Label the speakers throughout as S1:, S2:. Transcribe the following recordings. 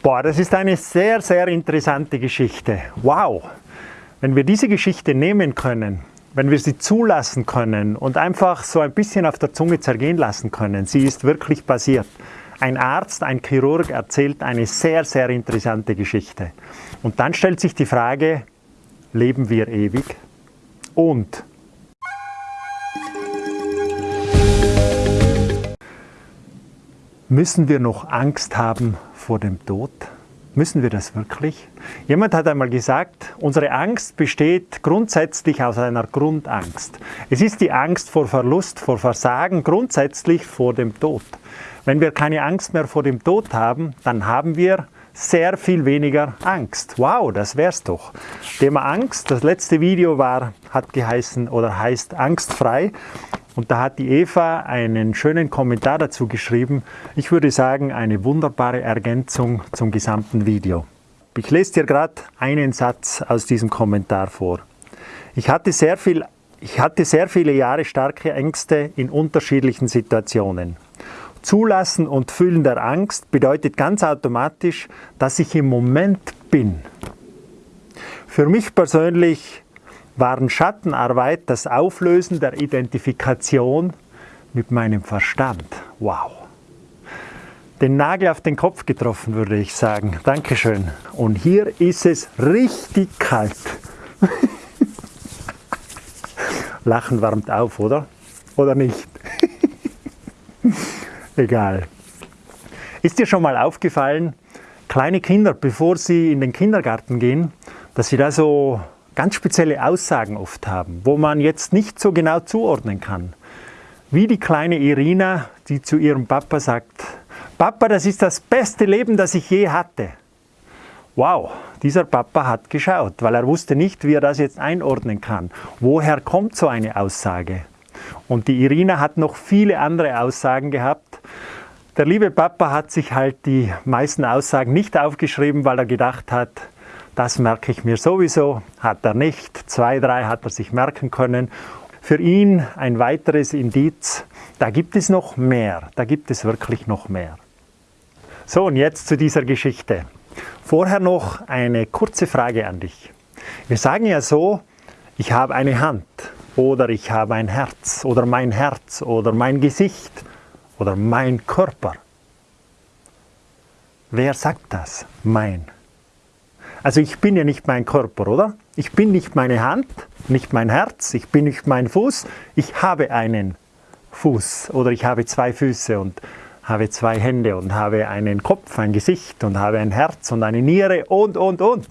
S1: Boah, das ist eine sehr, sehr interessante Geschichte. Wow! Wenn wir diese Geschichte nehmen können, wenn wir sie zulassen können und einfach so ein bisschen auf der Zunge zergehen lassen können, sie ist wirklich passiert. Ein Arzt, ein Chirurg erzählt eine sehr, sehr interessante Geschichte. Und dann stellt sich die Frage, leben wir ewig? Und müssen wir noch Angst haben vor dem Tod? Müssen wir das wirklich? Jemand hat einmal gesagt, unsere Angst besteht grundsätzlich aus einer Grundangst. Es ist die Angst vor Verlust, vor Versagen, grundsätzlich vor dem Tod. Wenn wir keine Angst mehr vor dem Tod haben, dann haben wir sehr viel weniger Angst. Wow, das wär's doch. Thema Angst, das letzte Video war, hat geheißen oder heißt angstfrei. Und da hat die Eva einen schönen Kommentar dazu geschrieben. Ich würde sagen, eine wunderbare Ergänzung zum gesamten Video. Ich lese dir gerade einen Satz aus diesem Kommentar vor. Ich hatte, sehr viel, ich hatte sehr viele Jahre starke Ängste in unterschiedlichen Situationen. Zulassen und Fühlen der Angst bedeutet ganz automatisch, dass ich im Moment bin. Für mich persönlich waren Schattenarbeit das Auflösen der Identifikation mit meinem Verstand. Wow! Den Nagel auf den Kopf getroffen, würde ich sagen. Dankeschön. Und hier ist es richtig kalt. Lachen warmt auf, oder? Oder nicht? Egal. Ist dir schon mal aufgefallen, kleine Kinder, bevor sie in den Kindergarten gehen, dass sie da so ganz spezielle Aussagen oft haben, wo man jetzt nicht so genau zuordnen kann. Wie die kleine Irina, die zu ihrem Papa sagt, Papa, das ist das beste Leben, das ich je hatte. Wow, dieser Papa hat geschaut, weil er wusste nicht, wie er das jetzt einordnen kann. Woher kommt so eine Aussage? Und die Irina hat noch viele andere Aussagen gehabt. Der liebe Papa hat sich halt die meisten Aussagen nicht aufgeschrieben, weil er gedacht hat, das merke ich mir sowieso, hat er nicht. Zwei, drei hat er sich merken können. Für ihn ein weiteres Indiz, da gibt es noch mehr, da gibt es wirklich noch mehr. So, und jetzt zu dieser Geschichte. Vorher noch eine kurze Frage an dich. Wir sagen ja so, ich habe eine Hand oder ich habe ein Herz oder mein Herz oder mein Gesicht oder mein Körper. Wer sagt das? Mein. Also ich bin ja nicht mein Körper, oder? Ich bin nicht meine Hand, nicht mein Herz, ich bin nicht mein Fuß, ich habe einen Fuß oder ich habe zwei Füße und habe zwei Hände und habe einen Kopf, ein Gesicht und habe ein Herz und eine Niere und, und, und.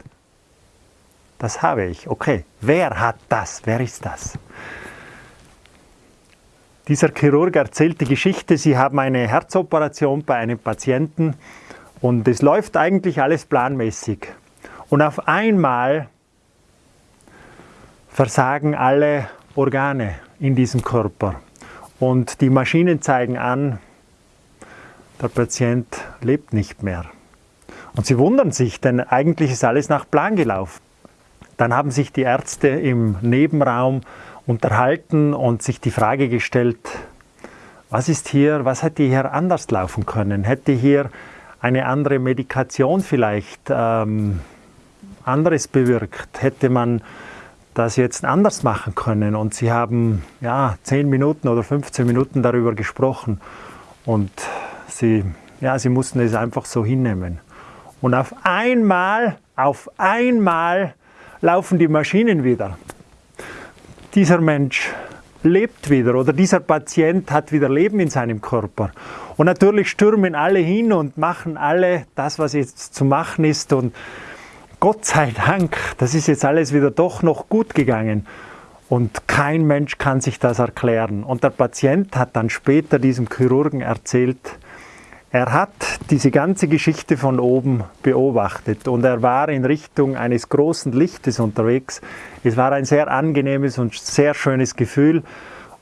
S1: Das habe ich. Okay, wer hat das? Wer ist das? Dieser Chirurg erzählt die Geschichte, Sie haben eine Herzoperation bei einem Patienten und es läuft eigentlich alles planmäßig. Und auf einmal versagen alle Organe in diesem Körper. Und die Maschinen zeigen an, der Patient lebt nicht mehr. Und sie wundern sich, denn eigentlich ist alles nach Plan gelaufen. Dann haben sich die Ärzte im Nebenraum unterhalten und sich die Frage gestellt, was ist hier, was hätte hier anders laufen können? Hätte hier eine andere Medikation vielleicht ähm, anderes bewirkt? Hätte man das jetzt anders machen können? Und sie haben ja 10 Minuten oder 15 Minuten darüber gesprochen und sie, ja, sie mussten es einfach so hinnehmen. Und auf einmal, auf einmal laufen die Maschinen wieder. Dieser Mensch lebt wieder oder dieser Patient hat wieder Leben in seinem Körper. Und natürlich stürmen alle hin und machen alle das, was jetzt zu machen ist und Gott sei Dank, das ist jetzt alles wieder doch noch gut gegangen. Und kein Mensch kann sich das erklären. Und der Patient hat dann später diesem Chirurgen erzählt, er hat diese ganze Geschichte von oben beobachtet und er war in Richtung eines großen Lichtes unterwegs. Es war ein sehr angenehmes und sehr schönes Gefühl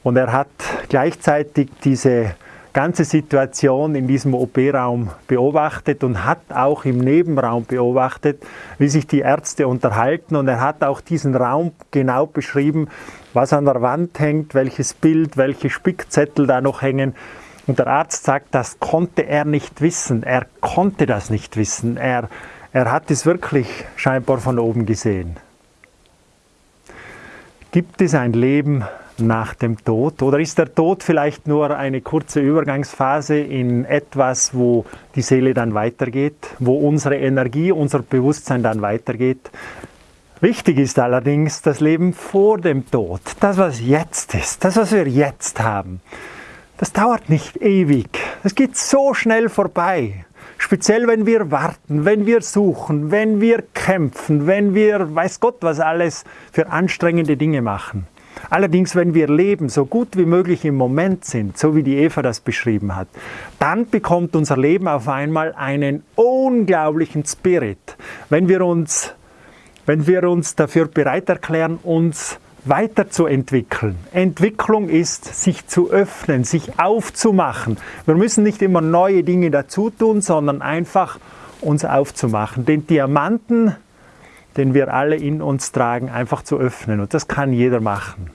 S1: und er hat gleichzeitig diese ganze Situation in diesem OP-Raum beobachtet und hat auch im Nebenraum beobachtet, wie sich die Ärzte unterhalten und er hat auch diesen Raum genau beschrieben, was an der Wand hängt, welches Bild, welche Spickzettel da noch hängen Und der Arzt sagt, das konnte er nicht wissen. Er konnte das nicht wissen. Er, er hat es wirklich scheinbar von oben gesehen. Gibt es ein Leben nach dem Tod? Oder ist der Tod vielleicht nur eine kurze Übergangsphase in etwas, wo die Seele dann weitergeht, wo unsere Energie, unser Bewusstsein dann weitergeht? Wichtig ist allerdings das Leben vor dem Tod, das, was jetzt ist, das, was wir jetzt haben. Das dauert nicht ewig, es geht so schnell vorbei. Speziell wenn wir warten, wenn wir suchen, wenn wir kämpfen, wenn wir, weiß Gott, was alles für anstrengende Dinge machen. Allerdings, wenn wir leben, so gut wie möglich im Moment sind, so wie die Eva das beschrieben hat, dann bekommt unser Leben auf einmal einen unglaublichen Spirit. Wenn wir uns, wenn wir uns dafür bereit erklären, uns weiterzuentwickeln. Entwicklung ist, sich zu öffnen, sich aufzumachen. Wir müssen nicht immer neue Dinge dazu tun, sondern einfach uns aufzumachen. Den Diamanten, den wir alle in uns tragen, einfach zu öffnen. Und das kann jeder machen.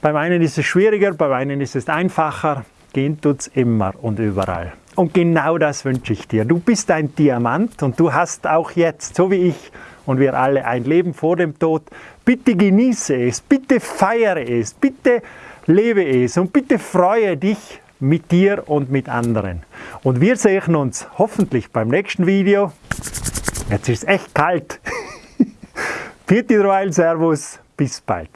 S1: Beim einen ist es schwieriger, beim einen ist es einfacher. Gehen tut es immer und überall. Und genau das wünsche ich dir. Du bist ein Diamant und du hast auch jetzt, so wie ich und wir alle, ein Leben vor dem Tod. Bitte genieße es, bitte feiere es, bitte lebe es und bitte freue dich mit dir und mit anderen. Und wir sehen uns hoffentlich beim nächsten Video. Jetzt ist es echt kalt. Vierte Royal Servus, bis bald.